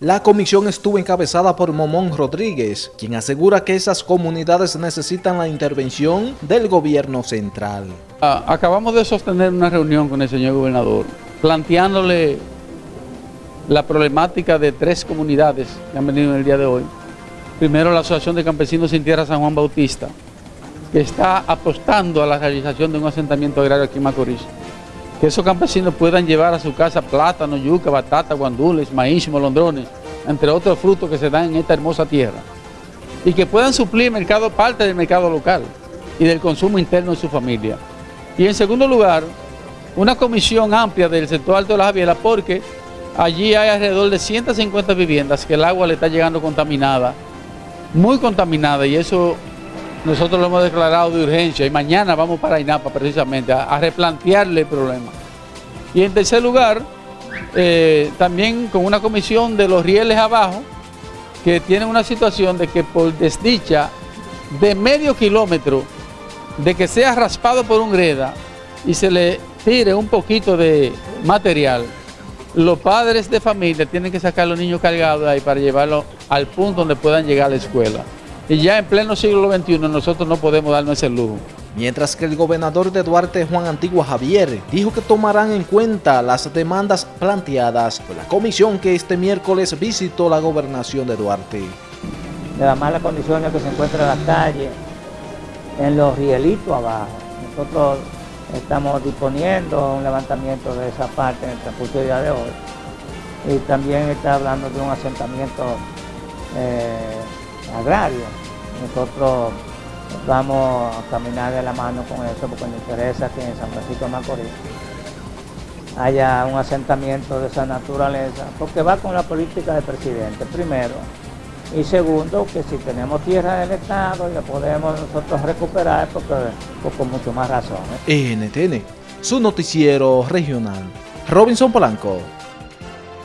La comisión estuvo encabezada por Momón Rodríguez, quien asegura que esas comunidades necesitan la intervención del gobierno central. Ah, acabamos de sostener una reunión con el señor gobernador, planteándole la problemática de tres comunidades que han venido en el día de hoy. Primero la Asociación de Campesinos sin Tierra San Juan Bautista, que está apostando a la realización de un asentamiento agrario aquí en Macorís que esos campesinos puedan llevar a su casa plátano, yuca, batata, guandules, maíz, molondrones, entre otros frutos que se dan en esta hermosa tierra, y que puedan suplir mercado, parte del mercado local y del consumo interno de su familia. Y en segundo lugar, una comisión amplia del sector alto de la Javiera, porque allí hay alrededor de 150 viviendas que el agua le está llegando contaminada, muy contaminada, y eso nosotros lo hemos declarado de urgencia y mañana vamos para INAPA precisamente a, replantearle el problema. Y en tercer lugar, eh, también con una comisión de los rieles abajo, que tienen una situación de que por desdicha de medio kilómetro, de que sea raspado por un greda y se le tire un poquito de material, los padres de familia tienen que sacar a los niños cargados ahí para llevarlos al punto donde puedan llegar a la escuela. Y ya en pleno siglo XXI nosotros no podemos darnos ese lujo. Mientras que el gobernador de Duarte, Juan Antigua Javier, dijo que tomarán en cuenta las demandas planteadas por la comisión que este miércoles visitó la gobernación de Duarte. De las malas condiciones que se encuentran en la calle, en los rielitos abajo. Nosotros estamos disponiendo un levantamiento de esa parte en el transcurso día de hoy. Y también está hablando de un asentamiento eh, agrario. Nosotros vamos a caminar de la mano con eso porque nos interesa que en San Francisco de Macorís haya un asentamiento de esa naturaleza, porque va con la política del presidente, primero. Y segundo, que si tenemos tierra del Estado la podemos nosotros recuperar, porque, pues con mucho más razón. NTN, su noticiero regional. Robinson Polanco.